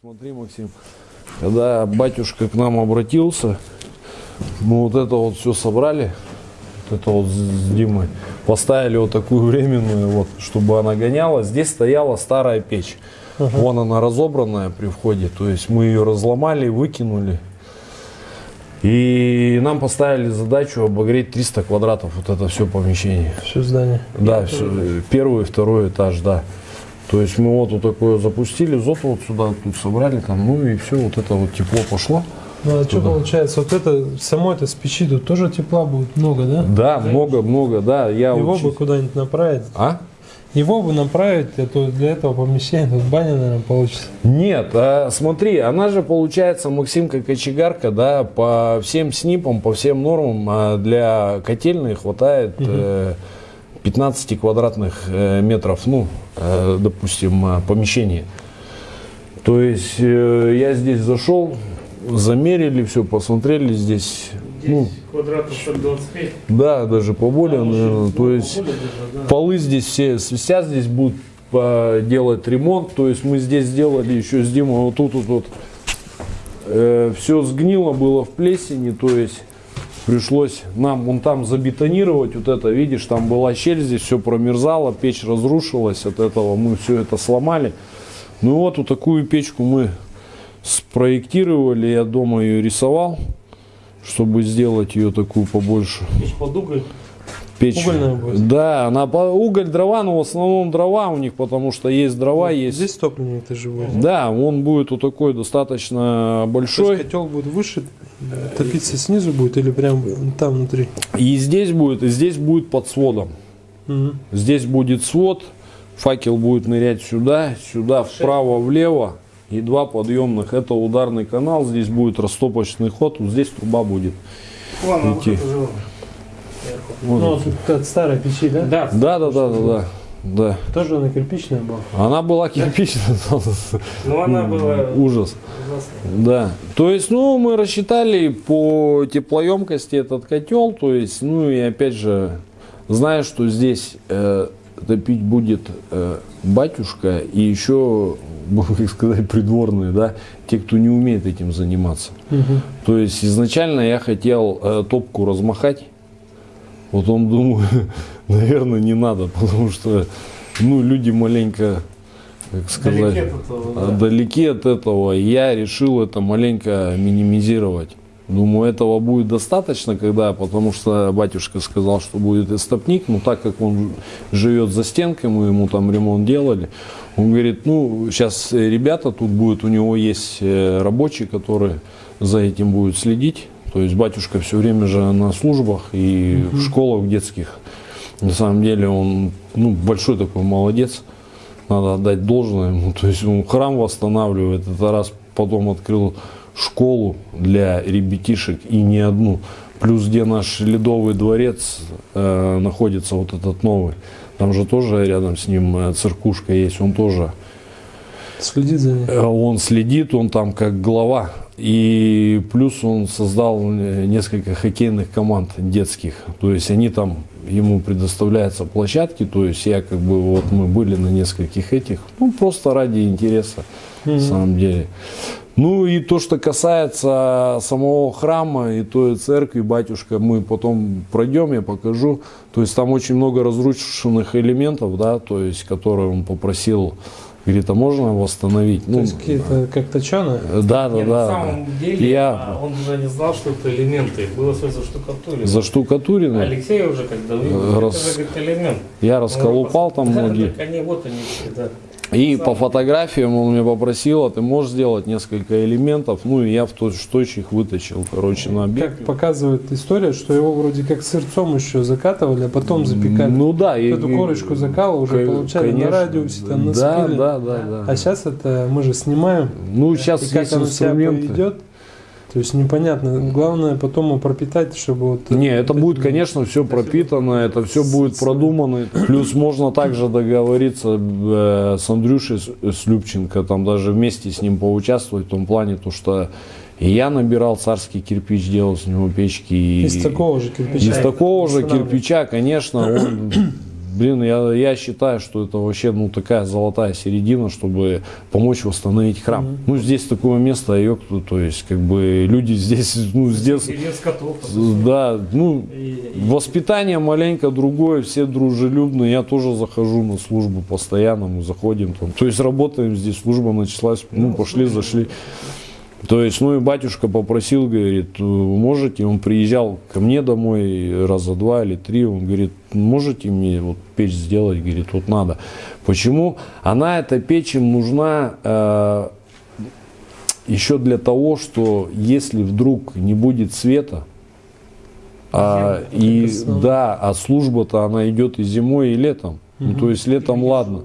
Смотри, Максим, когда батюшка к нам обратился, мы вот это вот все собрали, вот это вот с Димой, поставили вот такую временную, вот, чтобы она гоняла. Здесь стояла старая печь. Вон она разобранная при входе, то есть мы ее разломали, выкинули. И нам поставили задачу обогреть 300 квадратов, вот это все помещение. Все здание. Да, всё, э, первый и второй этаж, да. То есть мы вот, вот такое запустили, зот вот сюда тут собрали, там, ну и все, вот это вот тепло пошло. Ну а что получается? Вот это, само это с печи тут тоже тепла будет много, да? Да, много-много, да. Я Его вот бы куда-нибудь направить. А? Его бы направить, а то для этого помещения тут баня, наверное, получится. Нет, а, смотри, она же получается, Максим, как кочегарка, да, по всем снипам, по всем нормам а, для котельной хватает э, 15 квадратных э, метров, ну, э, допустим, а, помещение. То есть э, я здесь зашел, замерили все, посмотрели здесь, ну, Квадратов 125. да, даже поболее, наверное, то есть полы здесь все свистят, здесь будут а, делать ремонт, то есть мы здесь сделали еще с Димой вот тут вот, вот все сгнило было в плесени, то есть пришлось нам вон там забетонировать вот это, видишь, там была щель, здесь все промерзало, печь разрушилась, от этого мы все это сломали. Ну вот, вот такую печку мы спроектировали, я дома ее рисовал, чтобы сделать ее такую побольше. Печь под уголь. Печь. Угольная будет? Да, она по- уголь, дрова, но в основном дрова у них, потому что есть дрова, есть. Здесь топливник ты живой. Да, он будет вот такой достаточно То большой. есть котел будет выше, топиться снизу будет или прям там внутри? И здесь будет, и здесь будет под сводом. Мгм. Здесь будет свод, факел будет нырять сюда, сюда, вправо, влево. И два подъемных. Это ударный канал, здесь будет растопочный ход, вот здесь труба будет. Ладно, Идти. вот. Вот. Ну, тут от старой печи, да? Да, Да, да, да, да, да. Да. Тоже она кирпичная была. Она была кирпичная. но она была Ужас. ужасная. Да. То есть, ну, мы рассчитали по теплоемкости этот котел, то есть, ну и опять же, зная, что здесь э, топить будет э, батюшка и еще, как сказать, придворные, да, те, кто не умеет этим заниматься. То есть изначально я хотел э, топку размахать. Вот он думаю, наверное, не надо, потому что ну, люди маленько, как сказать, Далеки от этого, да. далеки от этого. Я решил это маленько минимизировать. Думаю, этого будет достаточно, когда, потому что батюшка сказал, что будет истопник, но так как он живет за стенкой, мы ему там ремонт делали, он говорит, ну, сейчас ребята, тут будет, у него есть э, рабочий, который за этим будет следить, то есть батюшка все время же на службах и в школах детских. На самом деле он ну, большой такой молодец, надо отдать должное ему. То есть он храм восстанавливает, это раз потом открыл школу для ребятишек и не одну. Плюс где наш ледовый дворец э, находится, вот этот новый. Там же тоже рядом с ним э, церкушка есть, он тоже Следит за ней. Э, Он следит, он там как глава. И плюс он создал э, несколько хоккейных команд детских. То есть они там, ему предоставляются площадки. То есть я как бы, вот мы были на нескольких этих. Ну, просто ради интереса, на самом деле. Ну и то, что касается самого храма и той церкви, батюшка, мы потом пройдем, я покажу. То есть там очень много разрушенных элементов, да, то есть, которые он попросил, говорит, а можно восстановить? То есть какие-то как точеные. Да, да, Нет, на да. самом деле Я а, он уже не знал, что это элементы. Было все заштукатурено. заштукатурено. Алексей уже когда увидел, Раз- это же говорит, элемент. Я Он расколупал там да, многие. Так они, вот они да. И по фотографиям он меня попросил, а ты можешь сделать несколько элементов. Ну и я в точь их вытащил, короче, на объект. Как показывает история, что его вроде как сырцом еще закатывали, а потом запекали. Ну да. и- Эту корочку закала уже получали конечно. на радиусе, там на Да, спиле. да, да, да. А сейчас это мы же снимаем. Ну сейчас и как есть себя инструменты. поведет. То есть непонятно. Главное потом его пропитать, чтобы вот... Не, это будет, конечно, все пропитано, это все будет продумано. Плюс можно также договориться э, с Андрюшей С- с Любченко, там даже вместе с ним поучаствовать в том плане, то что и я набирал царский кирпич, делал с него печки. и- Из такого же кирпича. Из такого же кирпича, конечно, он, блин, я, я считаю, что это вообще, ну, такая золотая середина, чтобы помочь восстановить храм. Ну, здесь такое место, йокту, то есть, как бы, люди здесь, ну, котов. да, ну, И- воспитание маленько другое, все дружелюбные, я тоже захожу на службу постоянно, мы заходим там, то есть, работаем здесь, служба началась, ну, пошли, зашли. То есть, ну и батюшка попросил, говорит, «Вы можете, он приезжал ко мне домой раза два или три, он говорит, можете мне вот печь сделать, говорит, вот надо. Почему? Она, эта печь им нужна э, еще для того, что если вдруг не будет света, а, и да, а служба-то она идет и зимой, и летом. Ну, то есть летом ладно.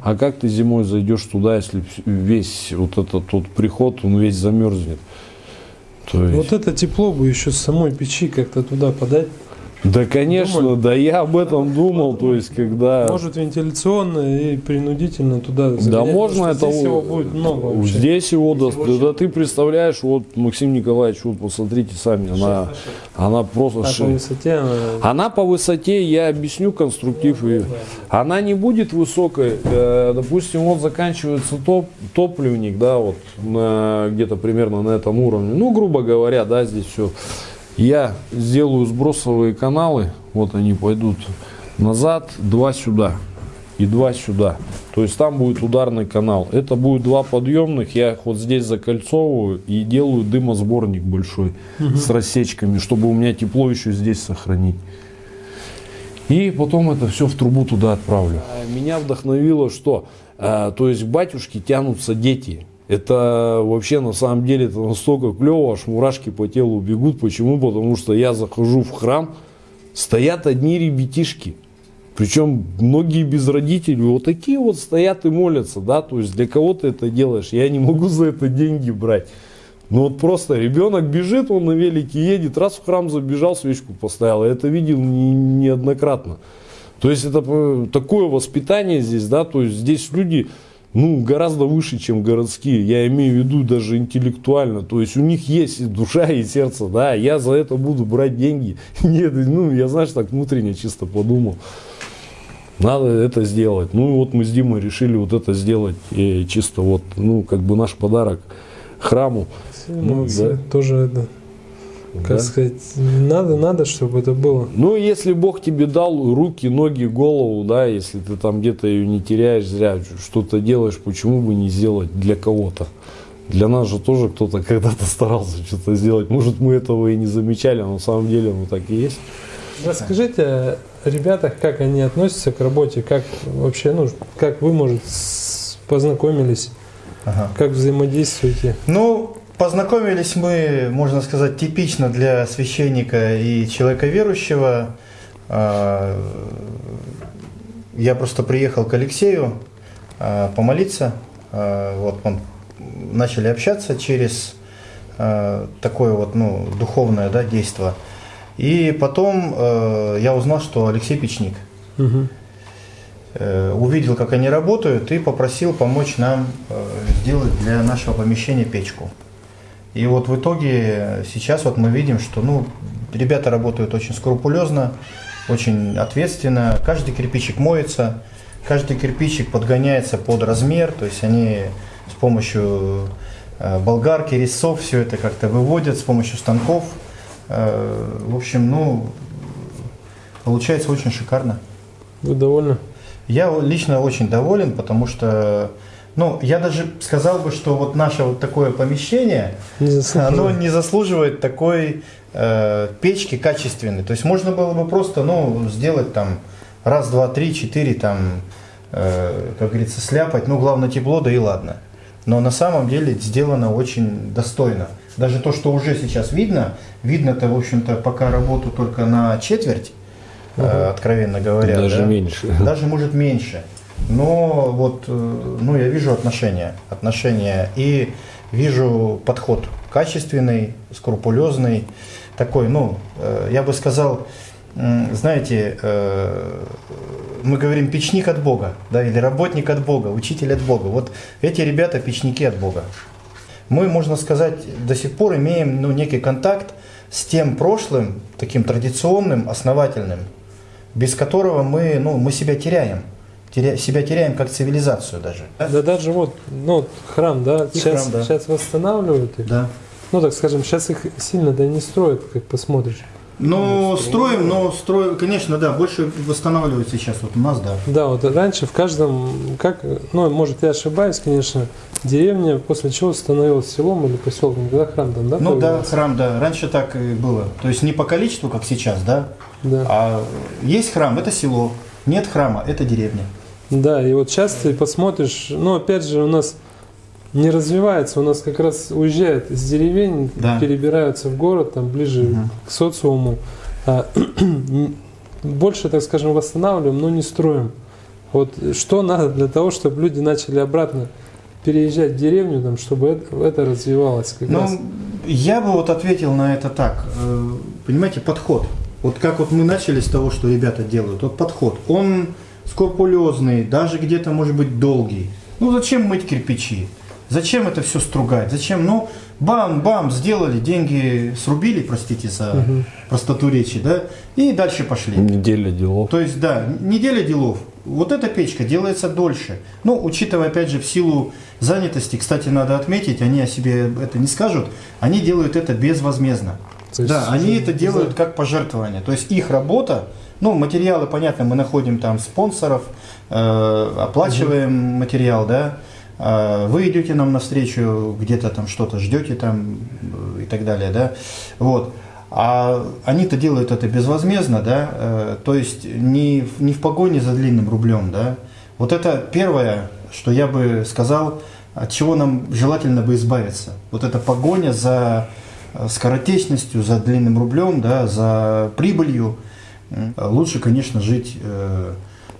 А как ты зимой зайдешь туда, если весь вот этот тот приход, он весь замерзнет? То есть, Вот это тепло бы еще с самой печи как-то туда подать. Да, конечно, думали? да я об этом думал, то есть, когда... Может вентиляционно и принудительно туда Да загонять, можно потому что это Здесь его будет много вообще. Здесь его, да, да ты представляешь, вот Максим Николаевич, вот посмотрите сами, она, она просто А по ши- высоте она... Она по высоте, я объясню конструктив ее. Она не будет высокой. Э, допустим, вот заканчивается топ, топливник, да, вот где-то примерно на этом уровне. Ну, грубо говоря, да, здесь все. Я сделаю сбросовые каналы, вот они пойдут назад, два сюда и два сюда. То есть там будет ударный канал. Это будет два подъемных, я их вот здесь закольцовываю и делаю дымосборник большой с рассечками, чтобы у меня тепло еще здесь сохранить. И потом это все в трубу туда отправлю. Меня вдохновило, что, а, то есть к батюшке тянутся дети. Это вообще на самом деле это настолько клево, аж мурашки по телу бегут. Почему? Потому что я захожу в храм, стоят одни ребятишки. Причем многие без родителей, вот такие вот стоят и молятся, да, то есть для кого ты это делаешь, я не могу за это деньги брать. Ну вот просто ребенок бежит, он на велике едет, раз в храм забежал, свечку поставил, я это видел не- неоднократно. То есть это э, такое воспитание здесь, да, то есть здесь люди, ну, гораздо выше, чем городские, я имею в виду даже интеллектуально, то есть у них есть и душа, и сердце, да, я за это буду брать деньги. Нет, ну, я, знаешь, так внутренне чисто подумал. Надо это сделать. Ну, и вот мы с Димой решили вот это сделать, и чисто вот, ну, как бы наш подарок храму. Ну, Молодцы. да. Тоже это, как Да. сказать, надо, надо, чтобы это было. Ну, если Бог тебе дал руки, ноги, голову, да, если ты там где-то ее не теряешь зря, что-то делаешь, почему бы не сделать для кого-то? Для нас же тоже кто-то когда-то старался что-то сделать. Может, мы этого и не замечали, но на самом деле оно так и есть. Расскажите о ребятах, как они относятся к работе, как вообще, ну, как вы, может, познакомились, Ага. как взаимодействуете. Ну, познакомились мы, можно сказать, типично для священника и человека верующего. А, Я просто приехал к Алексею а, помолиться. А, Вот мы начали общаться через такое вот, ну, духовное, да, действо. И потом я узнал, что Алексей печник. Э, увидел, как они работают, и попросил помочь нам э, сделать для нашего помещения печку. И вот в итоге сейчас вот мы видим, что ну, ребята работают очень скрупулезно, очень ответственно. Каждый кирпичик моется, каждый кирпичик подгоняется под размер, то есть они с помощью э, болгарки, резцов все это как-то выводят, с помощью станков. Э, В общем, ну, получается очень шикарно. Вы довольны? Я лично очень доволен, потому что, ну, я даже сказал бы, что вот наше вот такое помещение, Не оно не заслуживает такой э, печки качественной. То есть можно было бы просто, ну, сделать там раз, два, три, четыре, там, э, как говорится, сляпать. Ну, главное тепло, да и ладно. Но на самом деле сделано очень достойно. Даже то, что уже сейчас видно, видно-то, в общем-то, пока работу только на четверть, э, откровенно говоря. Даже да. меньше. Даже может меньше. Но вот, э, ну, я вижу отношения, отношения и вижу подход качественный, скрупулезный, такой, ну, э, я бы сказал, знаете, э, мы говорим печник от Бога, да, или работник от Бога, учитель от Бога. Вот эти ребята печники от Бога. Мы, можно сказать, до сих пор имеем ну, некий контакт с тем прошлым, таким традиционным, основательным, без которого мы, ну, мы себя теряем. Теря- себя теряем как цивилизацию даже. Да даже вот, ну, храм, да, И сейчас, храм, да. сейчас восстанавливают их. Да. Ну, так скажем, сейчас их сильно да не строят, как посмотришь. Но строим, но строим, конечно, да, больше восстанавливают сейчас вот у нас, да. Да, вот раньше в каждом, как, ну, может, я ошибаюсь, конечно, деревня, после чего становилась селом или поселком, когда храм там, да? Ну да, храм, да, раньше так и было. То есть не по количеству, как сейчас, да, Да. а есть храм, это село, нет храма, это деревня. Да, и вот сейчас ты посмотришь, ну, опять же, у нас не развивается, у нас как раз уезжают из деревень, Да. перебираются в город, там, ближе Мгм. к социуму. А, больше, так скажем, восстанавливаем, но не строим. Вот что надо для того, чтобы люди начали обратно переезжать в деревню, там, чтобы это, это развивалось как раз. Ну, я бы вот ответил на это так. Э, Понимаете, подход. Вот как вот мы начали с того, что ребята делают. Вот подход. Он скрупулезный, даже где-то может быть долгий. Ну зачем мыть кирпичи? Зачем это все стругать? Зачем? Ну, бам-бам, сделали, деньги срубили, простите за простоту речи, да, и дальше пошли. Неделя делов. То есть, да, неделя делов. Вот эта печка делается дольше. Ну, учитывая, опять же, в силу занятости, кстати, надо отметить, они о себе это не скажут, они делают это безвозмездно. То есть да, они это делают как пожертвование. То есть их работа, ну, материалы, понятно, мы находим там спонсоров, э, оплачиваем материал, да, э, вы идете нам навстречу, где-то там что-то ждете там э, и так далее, да, вот. А они-то делают это безвозмездно, да, э, то есть не, в- не в погоне за длинным рублем, да. Вот это первое, что я бы сказал, от чего нам желательно бы избавиться. Вот эта погоня за скоротечностью, за длинным рублем, да, за прибылью. М, Лучше, конечно, жить э,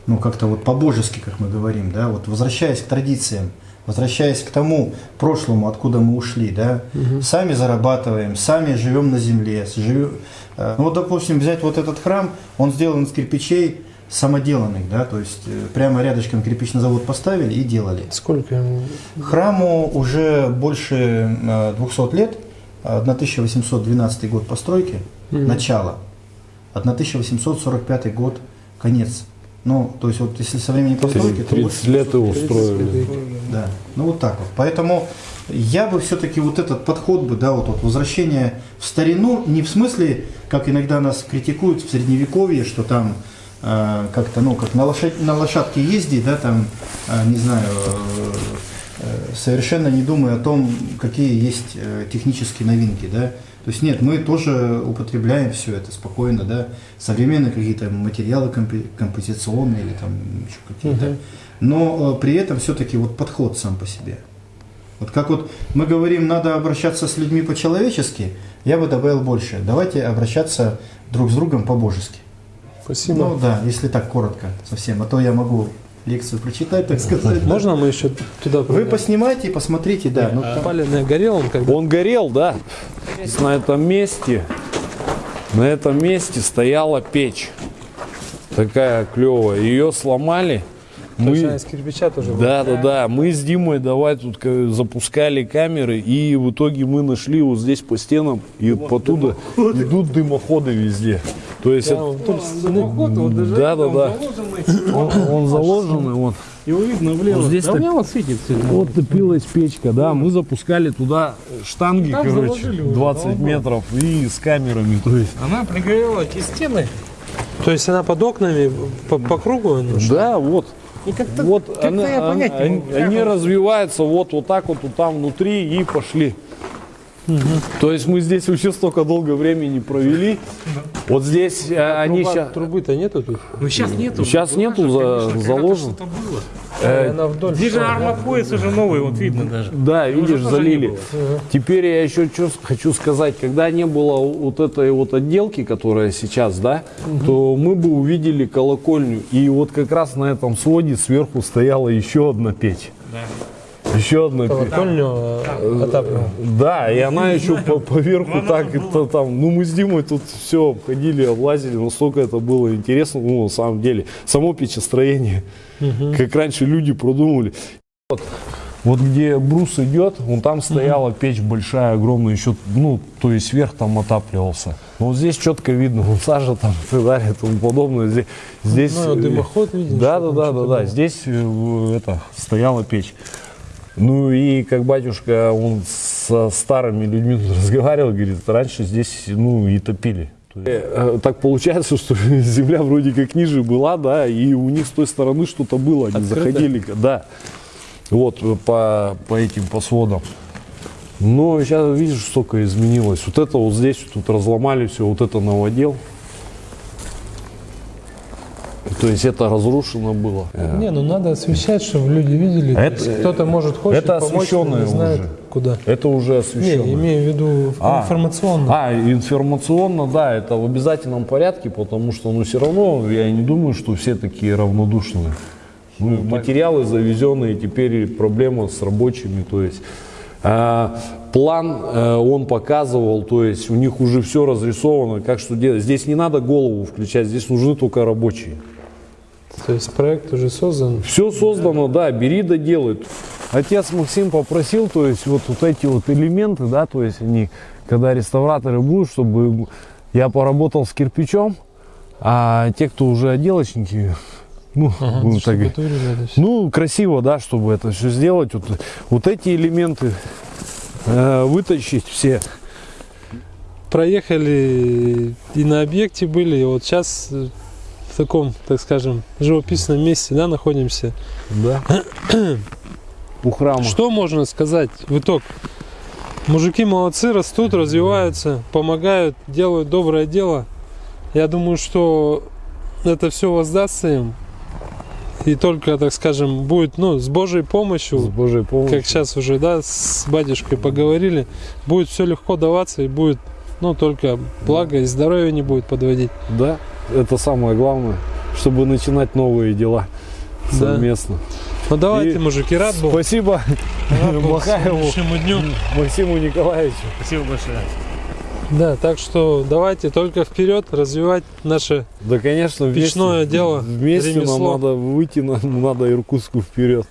ну, как-то вот по-божески, как мы говорим, да, вот возвращаясь к традициям, возвращаясь к тому прошлому, откуда мы ушли, да, сами зарабатываем, сами живем на земле, живем, э, ну, вот, допустим, взять вот этот храм, он сделан из кирпичей самоделанных, да, то есть э, прямо рядышком кирпичный завод поставили и делали. Сколько ему? Храму уже больше э, 200 лет, 1812 год постройки, Мгм. начало, 1845 год конец. Ну, то есть вот если со времени постройки, то 30 больше лет и 200 устроили. Да, ну вот так вот. Поэтому я бы все-таки вот этот подход бы, да, вот, вот возвращение в старину, не в смысле, как иногда нас критикуют в средневековье, что там э, как-то, ну, как на, лошадь, на лошадке ездить, да, там, э, не знаю, э, э, совершенно не думая о том, какие есть э, технические новинки, да. То есть нет, мы тоже употребляем все это спокойно, да, современные какие-то материалы композиционные или там еще какие-то. Мгм. Но э, при этом все-таки вот подход сам по себе. Вот как вот мы говорим, надо обращаться с людьми по-человечески, я бы добавил больше. Давайте обращаться друг с другом по-божески. Спасибо. Ну да, если так коротко совсем, а то я могу лекцию прочитать, так сказать. да. Можно мы еще туда Вы поснимайте, посмотрите, да. ну, там- Паленое горел он когда? Он горел, да. На этом месте, на этом месте стояла печь. Такая клевая. Ее сломали. То есть Мы, она из кирпича тоже была? да, да, да. Мы с Димой давай тут ка- запускали камеры, и в итоге мы нашли вот здесь по стенам, и оттуда идут дымоходы везде. То есть, Да, это- он тут да, да, да. Он, он заложенный, вот. Его видно влево. Вот здесь да так- вот светит. Вот топилась печка, да, мы запускали туда штанги, Там короче, заложили уже, 20 давно. метров и с камерами, то есть. Она пригорела эти стены. То есть она под окнами по, по кругу? она? Да, вот. И как-то, Вот как-то она- я она- понять не они, могу. Как они он- развиваются вот, вот так вот, вот там внутри и пошли. То есть мы здесь вообще столько долго времени провели. Вот здесь э, они Труба- сейчас... Трубы-то нету тут? Ну сейчас нету. Сейчас Была нету за- конечно, заложен. было. э, она вдоль. Здесь же армопояс уже новый, вот видно даже. Да, Его видишь, залили. Теперь я еще что хочу сказать. Когда не было вот этой вот отделки, которая сейчас, да, то мы бы увидели колокольню. И вот как раз на этом своде сверху стояла еще одна печь. Да. Еще одна. Колокольню э. Да, и она еще по, поверху так это там. Ну мы с Димой тут все обходили, облазили, настолько это было интересно, ну на самом деле. Само печестроение, как раньше люди продумали. Вот, вот где брус идет, вон там стояла печь большая, огромная, еще, ну, то есть верх там отапливался. Но вот здесь четко видно, вон сажа там и так далее и тому подобное. Здесь, здесь Ну, э, дымоход виден, Да, да, да, да, да. Здесь э, это стояла печь. Ну и как батюшка, он со старыми людьми разговаривал, говорит, раньше здесь, ну, и топили. Э, Так получается, что земля вроде как ниже была, да, и у них с той стороны что-то было, они Открыто? заходили, да, вот э, по, по этим, по сводам. Но сейчас видишь, столько изменилось. Вот это вот здесь вот тут разломали все, вот это новодел. То есть это разрушено было. Э, Не, ну надо освещать, чтобы люди видели. То Это- Кто-то может хочет это помочь, освещенное не знает уже. куда. Это уже Не, освещено. имею в виду А. информационно. А, информационно, да, это в обязательном порядке, потому что, ну, все равно я не думаю, что все такие равнодушные. Ну, материалы завезенные, теперь проблема с рабочими, то есть а, план э, он показывал, то есть у них уже все разрисовано, как что делать. Здесь не надо голову включать, здесь нужны только рабочие. То есть проект уже создан. Все создано, да, бери да делай. Отец Максим попросил, то есть вот, вот эти вот элементы, да, то есть они, когда реставраторы будут, чтобы я поработал с кирпичом, а те, кто уже отделочники, ну, Ага, так ну, красиво, да, чтобы это все сделать. Вот, вот эти элементы э, вытащить все. Проехали и на объекте были, и вот сейчас э, таком, так скажем, живописном месте, да, находимся. Да. У храма. Что можно сказать в итог? Мужики молодцы, растут, развиваются, помогают, делают доброе дело. Я думаю, что это все воздастся им. И только, так скажем, будет, ну, с Божьей помощью, С Божьей помощью. как сейчас уже, да, с батюшкой поговорили, будет все легко даваться и будет, ну, только благо и здоровье не будет подводить. Да, это самое главное, чтобы начинать новые дела Да. совместно. Ну, давайте, И мужики, рад был. Спасибо Рад был Махаеву дню. Максиму Николаевичу. Спасибо большое. Да, так что давайте только вперед развивать наше Да, конечно, вместе, Печное дело, вместе ремесло. нам надо выйти, нам надо Иркутску вперед.